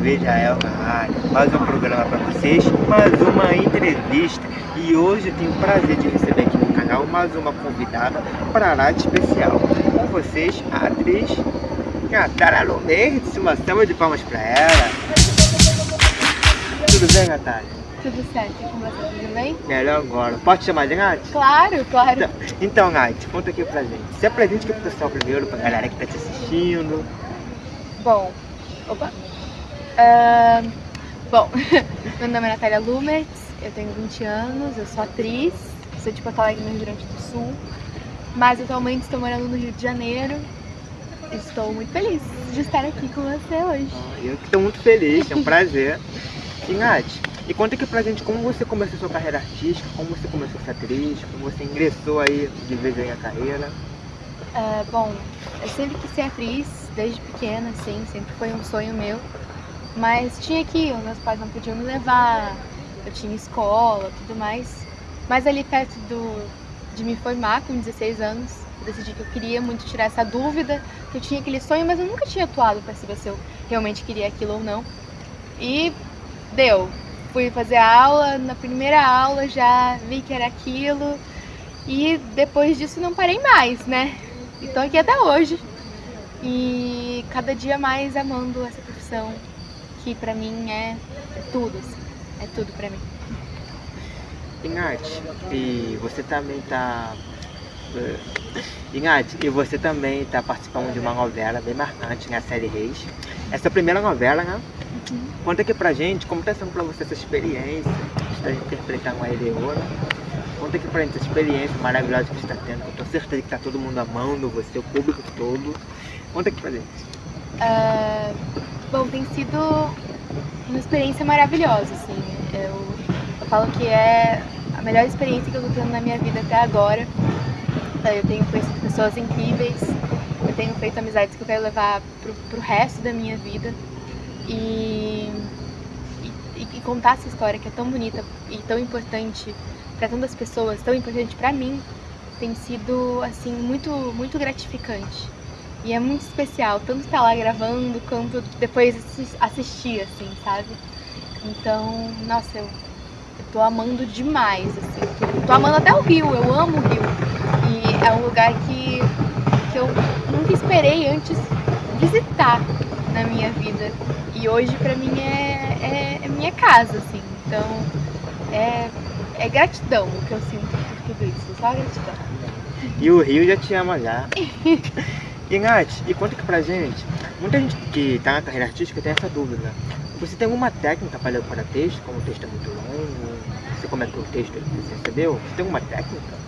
TV Jael mais um programa para vocês, mais uma entrevista e hoje eu tenho o prazer de receber aqui no canal mais uma convidada para a rádio especial. Com vocês, a atriz Natália Lomertz, uma salva de palmas para ela. Tudo bem, Natália? Tudo certo, e com você, tudo bem? Melhor agora. Pode chamar de Nath? Claro, claro. Então, então, Nath, conta aqui pra gente. Se apresente aqui pro pessoal primeiro, pra galera que tá te assistindo. Bom, opa. Uh, bom, meu nome é Natália Lumertz, eu tenho 20 anos, eu sou atriz, sou de Porto Alegre, no Rio Grande do Sul, mas atualmente estou morando no Rio de Janeiro. Estou muito feliz de estar aqui com você hoje. Ah, eu estou muito feliz, é um prazer. E Nath, e conta aqui pra gente como você começou sua carreira artística, como você começou a ser atriz, como você ingressou aí de vez em a carreira. Uh, bom, eu sempre quis ser atriz, desde pequena, assim, sempre foi um sonho meu. Mas tinha que, meus pais não podiam me levar, eu tinha escola, tudo mais. Mas ali perto do, de me formar, com 16 anos, eu decidi que eu queria muito tirar essa dúvida, que eu tinha aquele sonho, mas eu nunca tinha atuado para saber se eu realmente queria aquilo ou não. E deu, fui fazer aula, na primeira aula já vi que era aquilo e depois disso não parei mais, né? Estou aqui até hoje e cada dia mais amando essa profissão que pra mim é, tudo, assim, é tudo pra mim. Ingat, e você também tá... Ingat, e você também tá participando de uma novela bem marcante, né? A série Reis. Essa é a primeira novela, né? Uhum. Conta aqui pra gente como tá sendo pra você essa experiência de interpretar uma Eleona. Conta aqui pra gente essa experiência maravilhosa que você está tendo. Eu tenho certeza que tá todo mundo amando você, o público todo. Conta aqui pra gente. Uh, bom, tem sido uma experiência maravilhosa, assim. Eu, eu falo que é a melhor experiência que eu tô tendo na minha vida até agora. Eu tenho conhecido pessoas incríveis, eu tenho feito amizades que eu quero levar pro, pro resto da minha vida. E, e, e, contar essa história que é tão bonita e tão importante para tantas pessoas, tão importante para mim, tem sido assim muito muito gratificante. E é muito especial, tanto estar lá gravando quanto depois assistir, assim, sabe? Então, nossa, eu, eu tô amando demais, assim. Tô, tô amando até o Rio, eu amo o Rio. E é um lugar que, que eu nunca esperei antes visitar na minha vida. E hoje pra mim é, é, é minha casa, assim. Então é, é gratidão o que eu sinto por tudo isso, só gratidão. E o Rio já te ama já. e Nath, e conta aqui pra gente, muita gente que tá na carreira artística tem essa dúvida. Você tem alguma técnica para ler texto, como o texto é muito longo? Você comentou o texto que você recebeu? Você tem alguma técnica?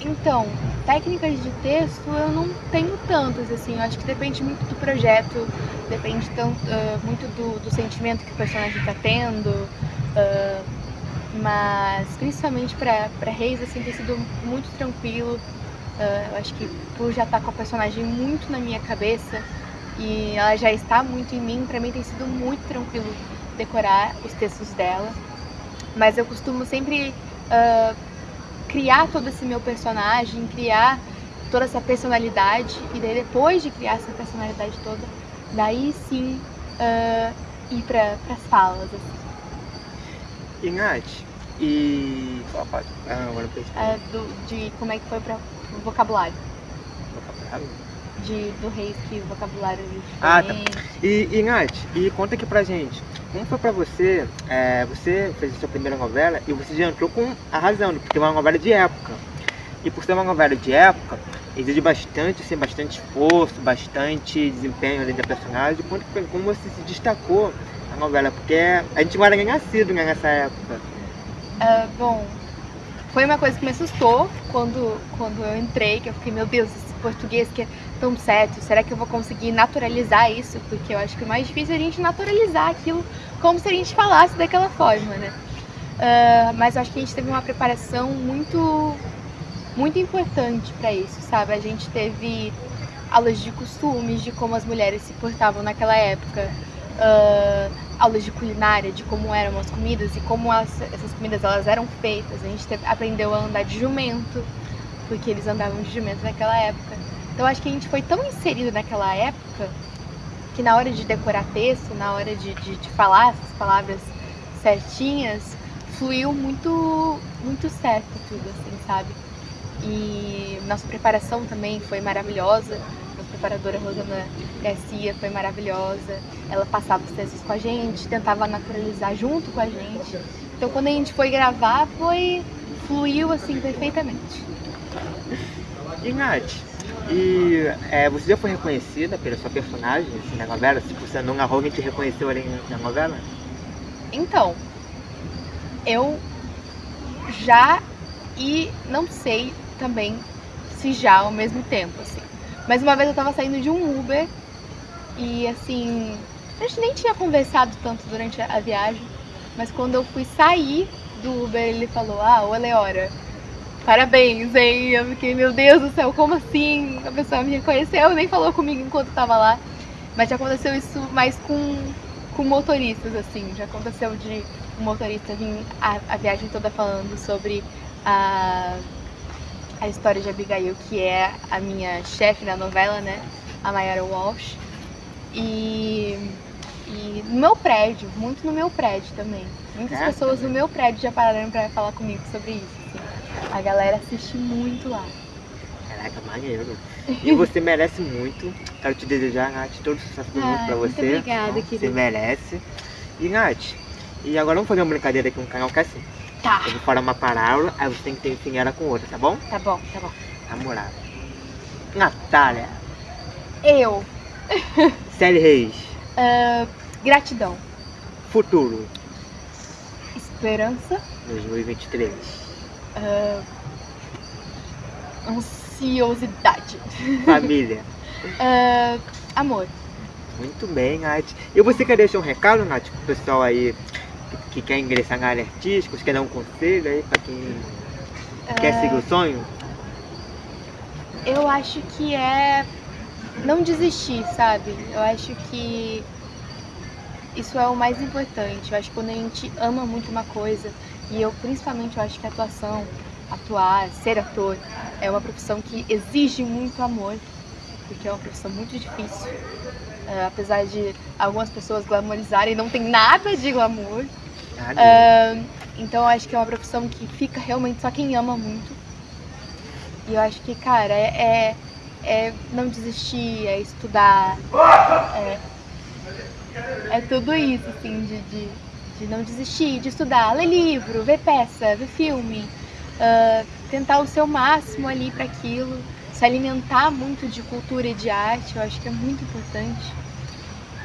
Então, técnicas de texto eu não tenho tantas, assim, eu acho que depende muito do projeto, depende tanto, uh, muito do, do, sentimento que o personagem está tendo, uh, mas principalmente para Reis, assim, tem sido muito tranquilo, uh, eu acho que por já estar tá com a personagem muito na minha cabeça e ela já está muito em mim, para mim tem sido muito tranquilo decorar os textos dela, mas eu costumo sempre criar todo esse meu personagem, criar toda essa personalidade e daí depois de criar essa personalidade toda, daí sim uh, ir para as falas. Assim. E Nath, e... Ah, agora é, do, De como é que foi para o vocabulário. Vocabulário? De, do reis que o vocabulário é Ah, tá. E, e Nath, e conta aqui pra gente, como foi pra você, é, você fez a sua primeira novela e você já entrou com arrasando, porque é uma novela de época. E por ser uma novela de época, exige bastante, assim, bastante esforço, bastante desempenho além da personagem. Como, como você se destacou na novela? Porque a gente não era nem nascido né, nessa época. Uh, bom, foi uma coisa que me assustou quando, quando eu entrei, que eu fiquei, meu Deus, esse português que é tão certo, será que eu vou conseguir naturalizar isso? Porque eu acho que o mais difícil é a gente naturalizar aquilo como se a gente falasse daquela forma, né? Uh, mas eu acho que a gente teve uma preparação muito, muito importante para isso, sabe? A gente teve aulas de costumes, de como as mulheres se portavam naquela época, uh, aulas de culinária, de como eram as comidas e como as, essas comidas elas eram feitas. A gente teve, aprendeu a andar de jumento, porque eles andavam de jumento naquela época. Então acho que a gente foi tão inserido naquela época que na hora de decorar texto, na hora de, de, de falar essas palavras certinhas, fluiu muito, muito certo tudo, assim, sabe? E nossa preparação também foi maravilhosa. Preparadora Rosana Garcia foi maravilhosa. Ela passava os textos com a gente, tentava naturalizar junto com a gente. Então quando a gente foi gravar, foi fluiu assim perfeitamente. E Nath, e é, você já foi reconhecida pela sua personagem assim, na novela? Se você não narrou, alguém te reconheceu ali na novela? Então, eu já e não sei também se já ao mesmo tempo, assim. Mas uma vez eu tava saindo de um Uber e assim, a gente nem tinha conversado tanto durante a viagem, mas quando eu fui sair do Uber, ele falou: "Ah, ô Leora, parabéns, hein?" Eu fiquei, meu Deus do céu, como assim? A pessoa me reconheceu, nem falou comigo enquanto tava lá. Mas já aconteceu isso mais com com motoristas, assim. Já aconteceu de um motorista vir a, a viagem toda falando sobre a, a história de Abigail, que é a minha chefe na novela, né? A Mayara Walsh. E, e no meu prédio, muito no meu prédio também. Muitas É, pessoas também. no meu prédio já pararam pra falar comigo sobre isso. assim. A galera assiste muito lá. Caraca, maneiro. E você merece muito. Quero te desejar, Nath, todo o sucesso do mundo Ah, pra muito você. obrigada, Você querido. merece. E Nath, e agora vamos fazer uma brincadeira aqui no canal que é assim. Tá, Eu vou falar uma parábola, aí você tem que ter enfim ela com outra, tá bom? tá bom, tá bom. Namorada. Natália. Eu, Célia Reis. ah, gratidão, Futuro. esperança, 2023. ah, ansiosidade, Família. ah, amor. Muito bem, Nath. E você quer deixar um recado, Nath, pro pessoal aí que, que quer ingressar na área artística, você quer dar um conselho aí pra quem quer seguir o sonho? Eu acho que é não desistir, sabe? Eu acho que isso é o mais importante. Eu acho que quando a gente ama muito uma coisa, e eu principalmente eu acho que a atuação, atuar, ser ator, é uma profissão que exige muito amor, porque é uma profissão muito difícil. É, apesar de algumas pessoas glamorizarem, não tem nada de glamour. Nada. Ah, então eu acho que é uma profissão que fica realmente só quem ama muito. E eu acho que, cara, é, é, é não desistir, é estudar, é, é tudo isso, assim, de, de, de não desistir, de estudar, ler livro, ver peça, ver filme, ah, tentar o seu máximo ali para aquilo, se alimentar muito de cultura e de arte, eu acho que é muito importante.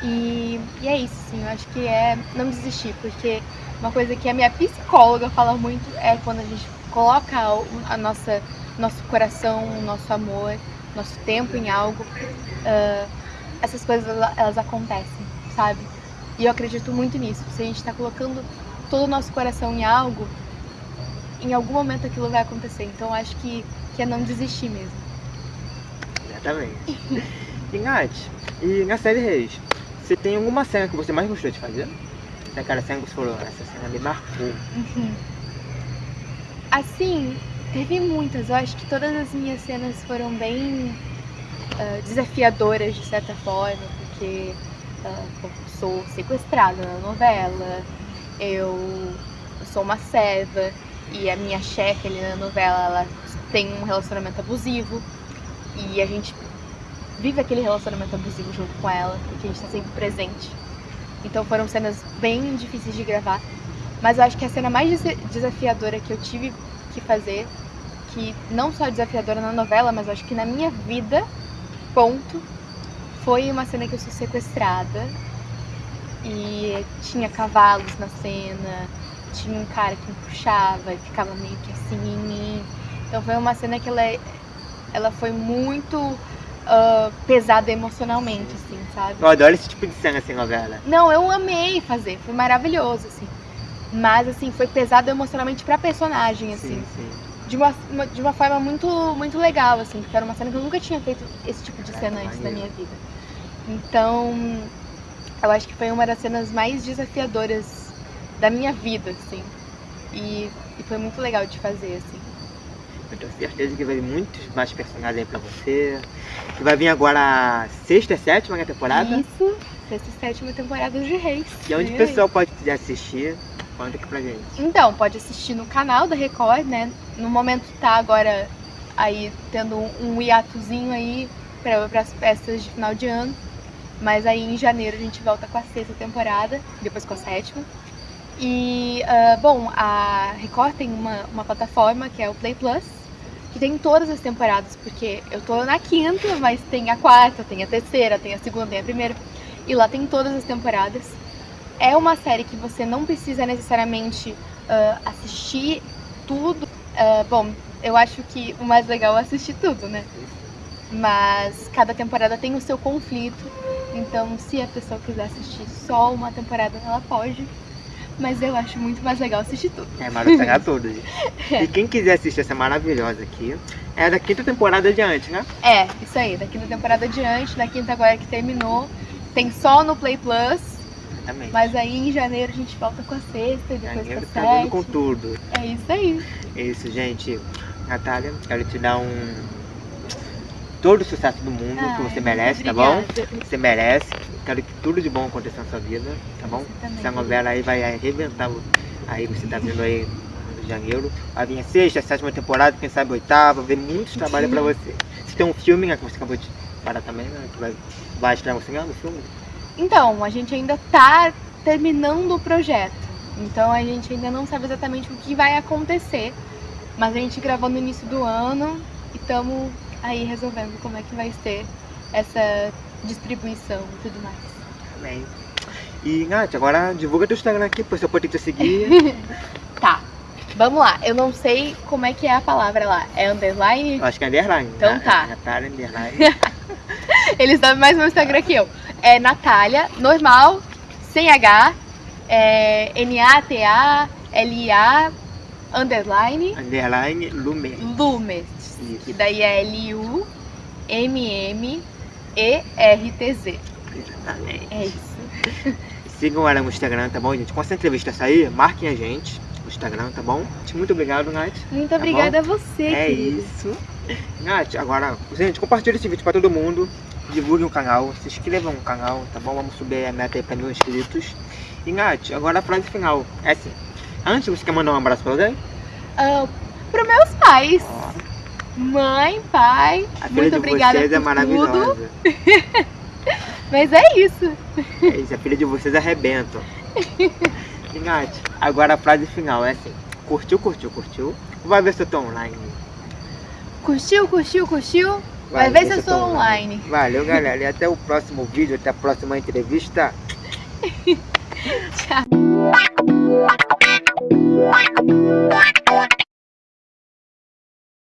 E, e é isso, sim, eu acho que é não desistir, porque uma coisa que a minha psicóloga fala muito é quando a gente coloca a nossa nosso coração, nosso amor, nosso tempo em algo, ah, essas coisas ela- elas acontecem, sabe? E eu acredito muito nisso. Se a gente está colocando todo o nosso coração em algo, em algum momento aquilo vai acontecer. Então acho que, que é não desistir mesmo. Exatamente. E Nath, e na série Reis, você tem alguma cena que você mais gostou de fazer? Tem aquela cena que você falou, essa cena me marcou. Assim, teve muitas. Eu acho que todas as minhas cenas foram bem ah, desafiadoras de certa forma, porque eu sou sequestrada na novela, eu sou uma serva e a minha chefe ali na novela ela tem um relacionamento abusivo e a gente vive aquele relacionamento abusivo junto com ela, porque a gente tá sempre presente. Então foram cenas bem difíceis de gravar. Mas eu acho que a cena mais desa- desafiadora que eu tive que fazer, que não só desafiadora na novela, mas eu acho que na minha vida, ponto, foi uma cena que eu sou sequestrada e tinha cavalos na cena, tinha um cara que me puxava e ficava meio que assim em mim. Então foi uma cena que ela, é- ela foi muito ah, pesada emocionalmente, assim, sabe? Eu adoro esse tipo de cena assim, novela. Não, eu amei fazer, foi maravilhoso, assim. Mas, assim, foi pesado emocionalmente pra personagem, assim. Sim, sim. De uma, de uma forma muito, muito legal, assim, porque era uma cena que eu nunca tinha feito esse tipo de Ah, cena antes da minha vida. Então, eu acho que foi uma das cenas mais desafiadoras da minha vida, assim. E, e foi muito legal de fazer, assim. Eu tenho certeza que vai vir muitos mais personagens aí pra você. Que vai vir agora a sexta e sétima né, temporada. Isso, sexta e sétima temporada de Reis. E onde o Vem aí. pessoal pode assistir, conta aqui pra gente. Então, pode assistir no canal da Record, né? No momento tá agora aí tendo um, hiatozinho aí para as festas de final de ano. Mas aí em janeiro a gente volta com a sexta temporada, depois com a sétima. E, ah, bom, a Record tem uma, uma plataforma que é o Play Plus, que tem todas as temporadas, porque eu tô na quinta, mas tem a quarta, tem a terceira, tem a segunda, tem a primeira. E lá tem todas as temporadas. É uma série que você não precisa necessariamente ah, assistir tudo. Ah, bom, eu acho que o mais legal é assistir tudo, né? Mas cada temporada tem o seu conflito. Então, se a pessoa quiser assistir só uma temporada, ela pode. Mas eu acho muito mais legal assistir tudo. É, maratonar todos. E quem quiser assistir essa maravilhosa aqui, é da quinta temporada adiante, né? É, isso aí. Da quinta temporada adiante, da quinta agora que terminou. Tem só no Play Plus. Também. Mas aí em janeiro a gente volta com a sexta e depois Janeiro com a tá vindo com sétima. tudo. É isso aí. É isso, gente. Natália, quero te dar um. Todo o sucesso do mundo que Ai, você merece, tá bom? Você merece. Quero que tudo de bom aconteça na sua vida, tá bom? Você. Essa novela aí vai arrebentar. o- Aí você tá vendo aí no janeiro. Vai vir a sexta, a sétima temporada, quem sabe a oitava, ver muitos trabalhos pra você. Você tem um filme, né, que você acabou de parar também, né? Que vai, vai estrear no cinema, no filme? Então, a gente ainda tá terminando o projeto. Então a gente ainda não sabe exatamente o que vai acontecer. Mas a gente gravou no início do ano e estamos aí resolvendo como é que vai ser essa distribuição e tudo mais. Amém. E, Nath, agora divulga teu Instagram aqui, pro seu poder te seguir. Tá, vamos lá. Eu não sei como é que é a palavra lá. É underline? Eu acho que é underline. Então né? tá. Natália, underline. Eles sabem mais meu Instagram que eu. É Natália, normal, sem H, é N-A-T-A-L-I-A, underline, underline Lume. Lumes. Isso. Que daí é L-U-M-M-E-R-T-Z. Exatamente. É isso. Sigam ela no Instagram, tá bom, gente? Quando essa entrevista sair, marquem a gente no Instagram, tá bom? Muito obrigado, Nath. Muito Tá obrigada a você, É querido. isso. Nath, agora, gente, compartilhe esse vídeo pra todo mundo. Divulguem o canal, se inscrevam no canal, tá bom? Vamos subir a meta aí pra mil inscritos. E Nath, agora a frase final. É assim. Antes, você quer mandar um abraço pra alguém? Ah, Para meus pais, Ó, mãe, pai, a muito obrigada é por é maravilhosa. tudo. Mas é isso. É isso, a filha de vocês arrebenta. Ingate, agora a frase final é assim. Curtiu, curtiu, curtiu? Vai ver se eu tô online. Curtiu, curtiu, curtiu? Vai, Vai ver, se eu tô online. online. Valeu, galera. E até o próximo vídeo, até a próxima entrevista. Tchau.